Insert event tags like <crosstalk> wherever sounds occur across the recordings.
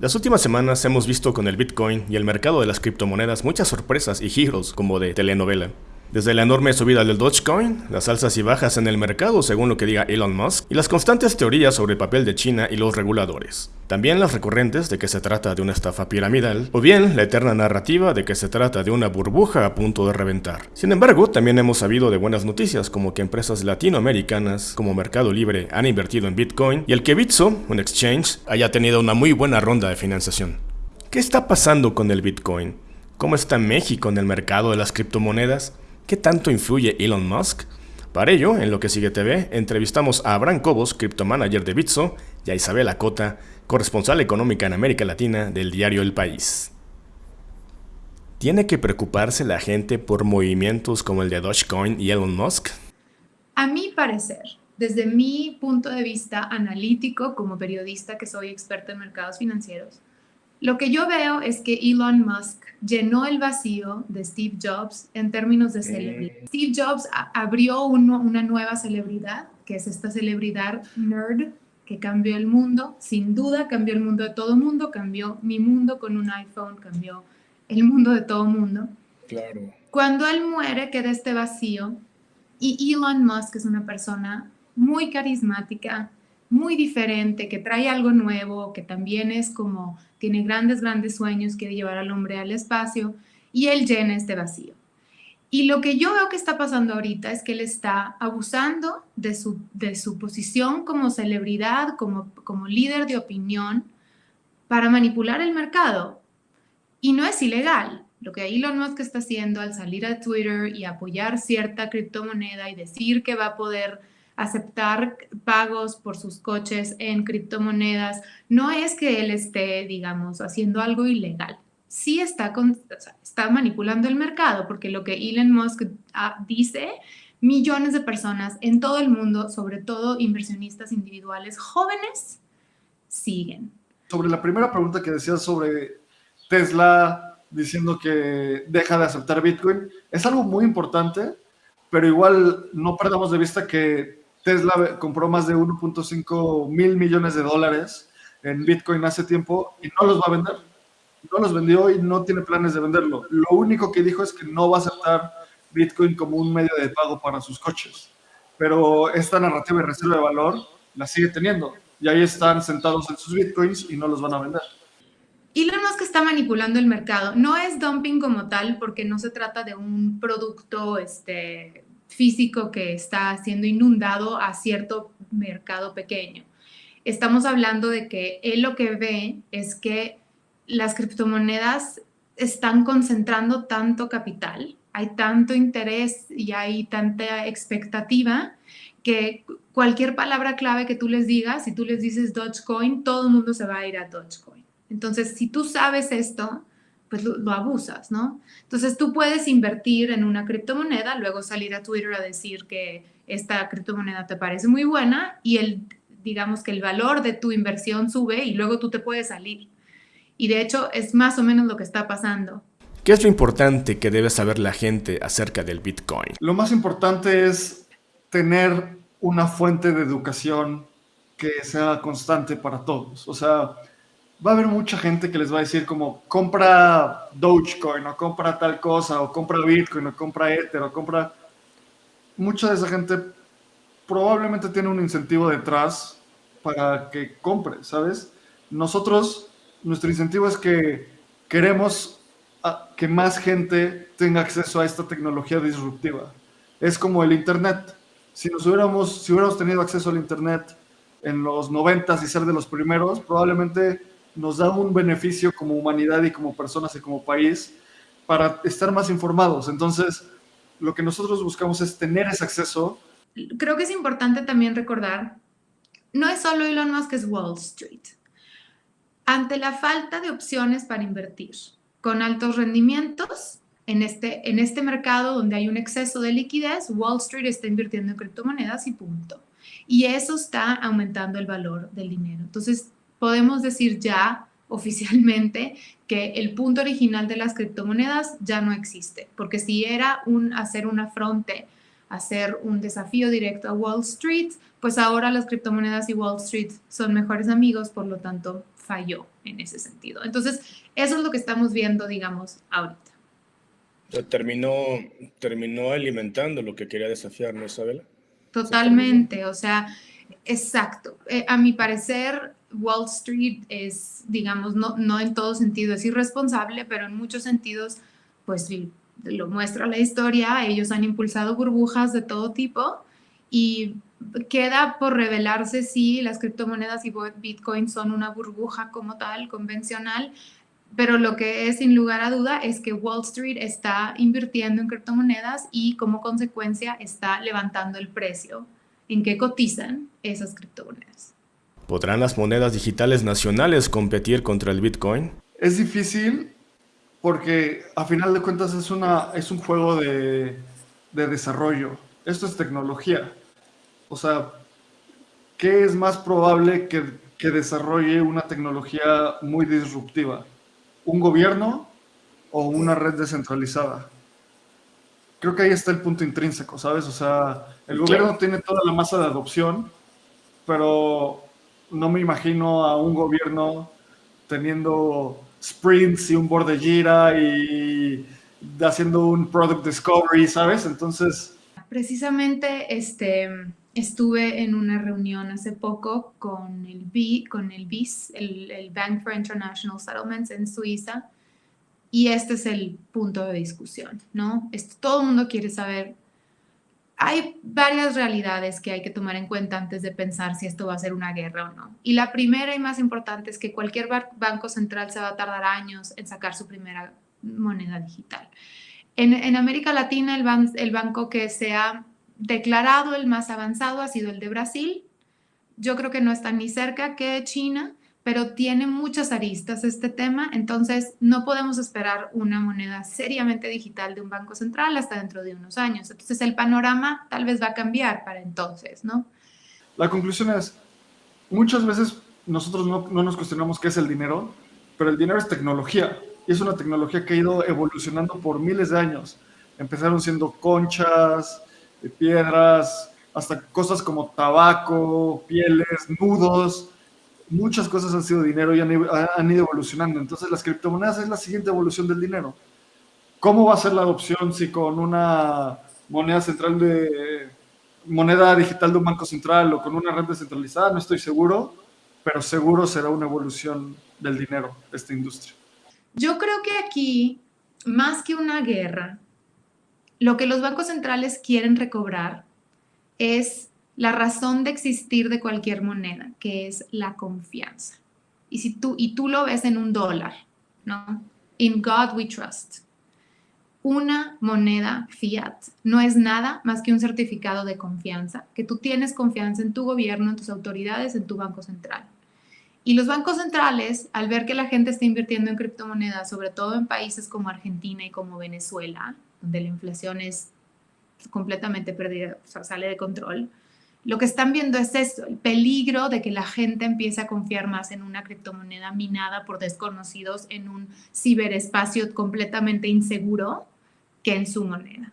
Las últimas semanas hemos visto con el Bitcoin y el mercado de las criptomonedas muchas sorpresas y giros como de telenovela. Desde la enorme subida del Dogecoin, las alzas y bajas en el mercado según lo que diga Elon Musk, y las constantes teorías sobre el papel de China y los reguladores. También las recurrentes de que se trata de una estafa piramidal, o bien la eterna narrativa de que se trata de una burbuja a punto de reventar. Sin embargo, también hemos sabido de buenas noticias como que empresas latinoamericanas como Mercado Libre han invertido en Bitcoin y el que Bitso, un exchange, haya tenido una muy buena ronda de financiación. ¿Qué está pasando con el Bitcoin? ¿Cómo está México en el mercado de las criptomonedas? ¿Qué tanto influye Elon Musk? Para ello, en Lo que sigue TV, entrevistamos a Abraham Cobos, criptomanager de Bitso, y a Isabel Acota, corresponsal económica en América Latina del diario El País. ¿Tiene que preocuparse la gente por movimientos como el de Dogecoin y Elon Musk? A mi parecer, desde mi punto de vista analítico como periodista que soy experto en mercados financieros, lo que yo veo es que Elon Musk llenó el vacío de Steve Jobs en términos de celebridad. Steve Jobs abrió una nueva celebridad, que es esta celebridad nerd que cambió el mundo, sin duda cambió el mundo de todo mundo, cambió mi mundo con un iPhone, cambió el mundo de todo mundo. Claro. Cuando él muere queda este vacío y Elon Musk es una persona muy carismática, muy diferente, que trae algo nuevo, que también es como, tiene grandes, grandes sueños, quiere llevar al hombre al espacio y él llena este vacío. Y lo que yo veo que está pasando ahorita es que él está abusando de su, de su posición como celebridad, como, como líder de opinión, para manipular el mercado. Y no es ilegal. Lo que Elon Musk está haciendo al salir a Twitter y apoyar cierta criptomoneda y decir que va a poder aceptar pagos por sus coches en criptomonedas, no es que él esté, digamos, haciendo algo ilegal sí está, con, está manipulando el mercado, porque lo que Elon Musk ah, dice, millones de personas en todo el mundo, sobre todo inversionistas individuales jóvenes, siguen. Sobre la primera pregunta que decías sobre Tesla diciendo que deja de aceptar Bitcoin, es algo muy importante, pero igual no perdamos de vista que Tesla compró más de 1.5 mil millones de dólares en Bitcoin hace tiempo y no los va a vender no los vendió y no tiene planes de venderlo. Lo único que dijo es que no va a aceptar Bitcoin como un medio de pago para sus coches. Pero esta narrativa de reserva de valor la sigue teniendo. Y ahí están sentados en sus Bitcoins y no los van a vender. Elon Musk está manipulando el mercado. No es dumping como tal porque no se trata de un producto este, físico que está siendo inundado a cierto mercado pequeño. Estamos hablando de que él lo que ve es que las criptomonedas están concentrando tanto capital, hay tanto interés y hay tanta expectativa que cualquier palabra clave que tú les digas, si tú les dices Dogecoin, todo el mundo se va a ir a Dogecoin. Entonces, si tú sabes esto, pues lo, abusas, ¿no? Entonces, tú puedes invertir en una criptomoneda, luego salir a Twitter a decir que esta criptomoneda te parece muy buena y el, digamos que el valor de tu inversión sube y luego tú te puedes salir. Y de hecho es más o menos lo que está pasando. ¿Qué es lo importante que debe saber la gente acerca del Bitcoin? Lo más importante es tener una fuente de educación que sea constante para todos. O sea, va a haber mucha gente que les va a decir como compra Dogecoin o compra tal cosa o compra Bitcoin o compra Ether o compra... Mucha de esa gente probablemente tiene un incentivo detrás para que compre, ¿sabes? Nosotros nuestro incentivo es que queremos que más gente tenga acceso a esta tecnología disruptiva. Es como el Internet. Si, nos hubiéramos, si hubiéramos tenido acceso al Internet en los 90 y ser de los primeros, probablemente nos da un beneficio como humanidad y como personas y como país para estar más informados. Entonces, lo que nosotros buscamos es tener ese acceso. Creo que es importante también recordar, no es solo Elon Musk, es Wall Street ante la falta de opciones para invertir con altos rendimientos en este, en este mercado donde hay un exceso de liquidez, Wall Street está invirtiendo en criptomonedas y punto. Y eso está aumentando el valor del dinero. Entonces, podemos decir ya oficialmente que el punto original de las criptomonedas ya no existe, porque si era un, hacer una fronte, hacer un desafío directo a Wall Street, pues ahora las criptomonedas y Wall Street son mejores amigos, por lo tanto, falló en ese sentido. Entonces, eso es lo que estamos viendo, digamos, ahorita. terminó, terminó alimentando lo que quería desafiar, ¿no, Isabela? Totalmente, o sea, exacto. Eh, a mi parecer, Wall Street es, digamos, no, no en todo sentido es irresponsable, pero en muchos sentidos, pues lo muestra la historia, ellos han impulsado burbujas de todo tipo y queda por revelarse si las criptomonedas y Bitcoin son una burbuja como tal, convencional, pero lo que es sin lugar a duda es que Wall Street está invirtiendo en criptomonedas y como consecuencia está levantando el precio en que cotizan esas criptomonedas. ¿Podrán las monedas digitales nacionales competir contra el Bitcoin? Es difícil porque a final de cuentas es, una, es un juego de, de desarrollo. Esto es tecnología. O sea, ¿qué es más probable que, que desarrolle una tecnología muy disruptiva? ¿Un gobierno o una red descentralizada? Creo que ahí está el punto intrínseco, ¿sabes? O sea, el gobierno tiene toda la masa de adopción, pero no me imagino a un gobierno teniendo sprints y un board de gira y haciendo un product discovery, ¿sabes? Entonces... Precisamente, este, Estuve en una reunión hace poco con el, B, con el BIS, el, Bank for International Settlements en Suiza, y este es el punto de discusión, ¿no? todo el mundo quiere saber. Hay varias realidades que hay que tomar en cuenta antes de pensar si esto va a ser una guerra o no. Y la primera y más importante es que cualquier banco central se va a tardar años en sacar su primera moneda digital. En, América Latina, el, el banco que sea declarado el más avanzado ha sido el de Brasil. Yo creo que no está ni cerca que China, pero tiene muchas aristas este tema, entonces no podemos esperar una moneda seriamente digital de un banco central hasta dentro de unos años. Entonces el panorama tal vez va a cambiar para entonces, ¿no? La conclusión es, muchas veces nosotros no, no nos cuestionamos qué es el dinero, pero el dinero es tecnología y es una tecnología que ha ido evolucionando por miles de años. Empezaron siendo conchas, de piedras, hasta cosas como tabaco, pieles, nudos, muchas cosas han sido dinero y han, ido evolucionando. Entonces las criptomonedas es la siguiente evolución del dinero. ¿Cómo va a ser la adopción si con una moneda central de moneda digital de un banco central o con una red descentralizada? No estoy seguro, pero seguro será una evolución del dinero esta industria. Yo creo que aquí, más que una guerra, lo que los bancos centrales quieren recobrar es la razón de existir de cualquier moneda, que es la confianza. Y, si tú, y tú lo ves en un dólar, ¿no? In God we trust. Una moneda fiat no es nada más que un certificado de confianza, que tú tienes confianza en tu gobierno, en tus autoridades, en tu banco central. Y los bancos centrales, al ver que la gente está invirtiendo en criptomonedas, sobre todo en países como Argentina y como Venezuela, donde la inflación es completamente perdida, sale de control, lo que están viendo es eso, el peligro de que la gente empiece a confiar más en una criptomoneda minada por desconocidos en un ciberespacio completamente inseguro que en su moneda.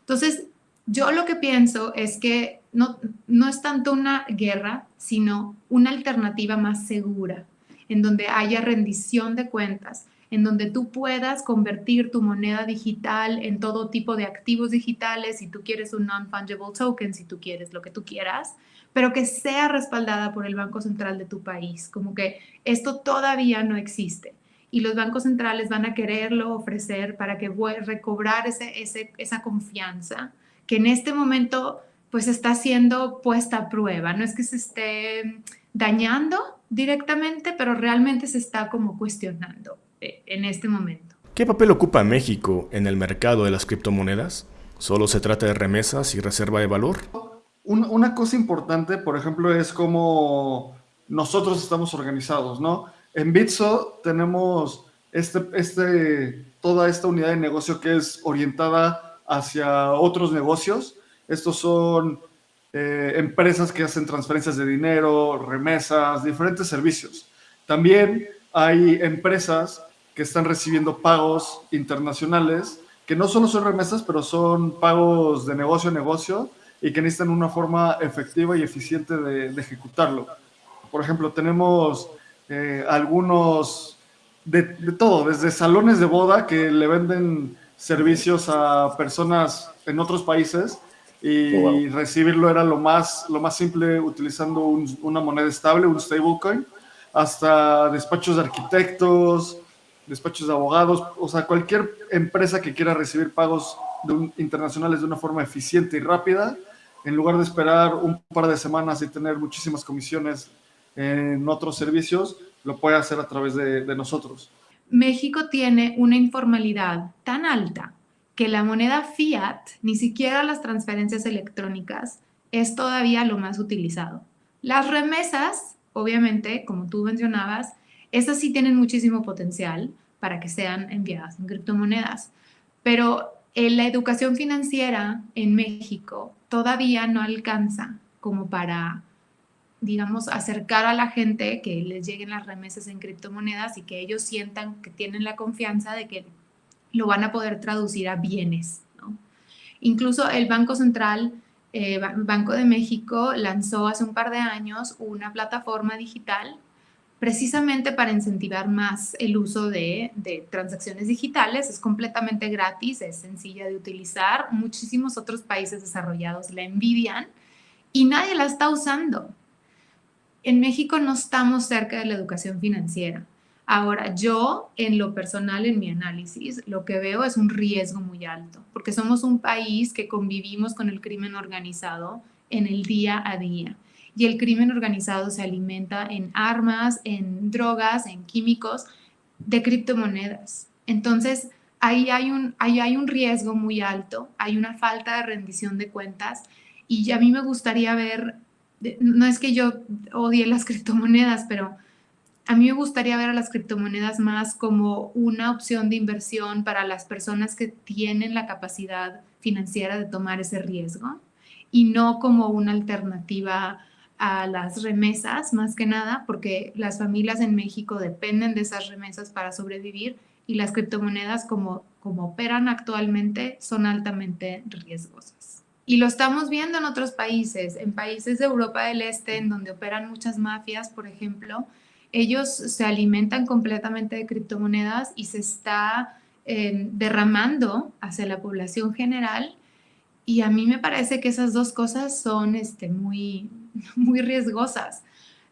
Entonces, yo lo que pienso es que no, no es tanto una guerra, sino una alternativa más segura, en donde haya rendición de cuentas, en donde tú puedas convertir tu moneda digital en todo tipo de activos digitales, si tú quieres un non-fungible token, si tú quieres lo que tú quieras, pero que sea respaldada por el Banco Central de tu país. Como que esto todavía no existe y los bancos centrales van a quererlo ofrecer para que recobrar ese, esa confianza que en este momento pues está siendo puesta a prueba. No es que se esté dañando directamente, pero realmente se está como cuestionando en este momento. ¿Qué papel ocupa México en el mercado de las criptomonedas? ¿Solo se trata de remesas y reserva de valor? Una cosa importante, por ejemplo, es cómo nosotros estamos organizados, ¿no? En Bitso tenemos este, este, toda esta unidad de negocio que es orientada hacia otros negocios. Estos son eh, empresas que hacen transferencias de dinero, remesas, diferentes servicios. También hay empresas que están recibiendo pagos internacionales, que no solo son remesas, pero son pagos de negocio a negocio y que necesitan una forma efectiva y eficiente de, ejecutarlo. Por ejemplo, tenemos eh, algunos, de, todo, desde salones de boda que le venden servicios a personas en otros países y oh, recibirlo era lo más, lo más simple utilizando una moneda estable, un stablecoin, hasta despachos de arquitectos, despachos de abogados, o sea, cualquier empresa que quiera recibir pagos internacionales de una forma eficiente y rápida, en lugar de esperar un par de semanas y tener muchísimas comisiones en otros servicios, lo puede hacer a través de, nosotros. México tiene una informalidad tan alta que la moneda fiat, ni siquiera las transferencias electrónicas, es todavía lo más utilizado. Las remesas, obviamente, como tú mencionabas, esas sí tienen muchísimo potencial para que sean enviadas en criptomonedas, pero en la educación financiera en México todavía no alcanza como para, digamos, acercar a la gente que les lleguen las remesas en criptomonedas y que ellos sientan que tienen la confianza de que lo van a poder traducir a bienes. Incluso el Banco Central, eh, Banco de México, lanzó hace un par de años una plataforma digital precisamente para incentivar más el uso de, transacciones digitales. Es completamente gratis, es sencilla de utilizar. Muchísimos otros países desarrollados la envidian y nadie la está usando. En México no estamos cerca de la educación financiera. Ahora, yo en lo personal, en mi análisis, lo que veo es un riesgo muy alto, porque somos un país que convivimos con el crimen organizado en el día a día y el crimen organizado se alimenta en armas, en drogas, en químicos, de criptomonedas. Entonces, ahí hay un, ahí hay un riesgo muy alto, hay una falta de rendición de cuentas y a mí me gustaría ver, no es que yo odie las <laughs> criptomonedas, pero a mí me gustaría ver a las criptomonedas más como una opción de inversión para las personas que tienen la capacidad financiera de tomar ese riesgo y no como una alternativa a las remesas, más que nada, porque las familias en México dependen de esas remesas para sobrevivir y las criptomonedas como, como operan actualmente son altamente riesgosas. Y lo estamos viendo en otros países, en países de Europa del Este, en donde operan muchas mafias, por ejemplo, ellos se alimentan completamente de criptomonedas y se está eh, derramando hacia la población general y a mí me parece que esas dos cosas son este, muy, <laughs> muy riesgosas.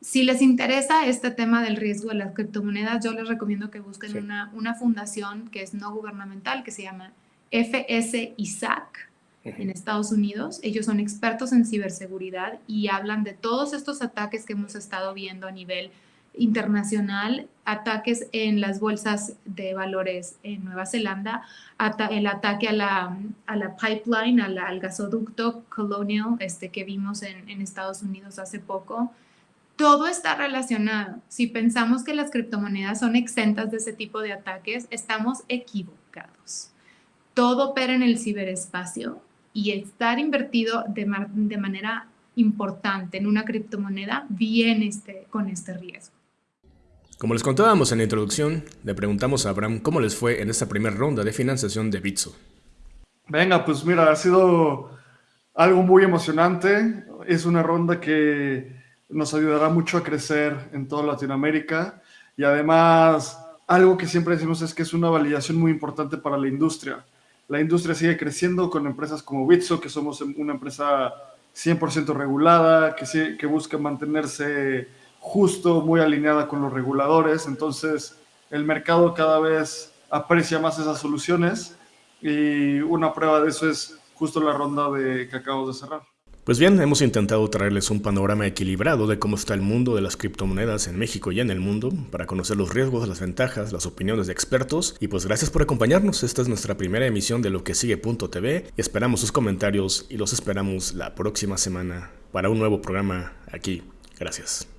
Si les interesa este tema del riesgo de las criptomonedas, yo les recomiendo que busquen una, una, fundación que es no gubernamental, que se llama FS-ISAC en Estados Unidos. Ellos son expertos en ciberseguridad y hablan de todos estos ataques que hemos estado viendo a nivel internacional, ataques en las bolsas de valores en Nueva Zelanda, el ataque a la, a la pipeline, al gasoducto Colonial este, que vimos en, en Estados Unidos hace poco. Todo está relacionado. Si pensamos que las criptomonedas son exentas de ese tipo de ataques, estamos equivocados. Todo opera en el ciberespacio y estar invertido de, de manera importante en una criptomoneda viene este, con este riesgo. Como les contábamos en la introducción, le preguntamos a Abraham cómo les fue en esta primera ronda de financiación de Bitso. Venga, pues mira, ha sido algo muy emocionante. Es una ronda que nos ayudará mucho a crecer en toda Latinoamérica y además algo que siempre decimos es que es una validación muy importante para la industria. La industria sigue creciendo con empresas como Bitso, que somos una empresa 100% regulada, que, que busca mantenerse justo, muy alineada con los reguladores, entonces el mercado cada vez aprecia más esas soluciones y una prueba de eso es justo la ronda de que acabamos de cerrar. Pues bien, hemos intentado traerles un panorama equilibrado de cómo está el mundo de las criptomonedas en México y en el mundo, para conocer los riesgos, las ventajas, las opiniones de expertos. Y pues gracias por acompañarnos, esta es nuestra primera emisión de lo que sigue.tv. Esperamos sus comentarios y los esperamos la próxima semana para un nuevo programa aquí. Gracias.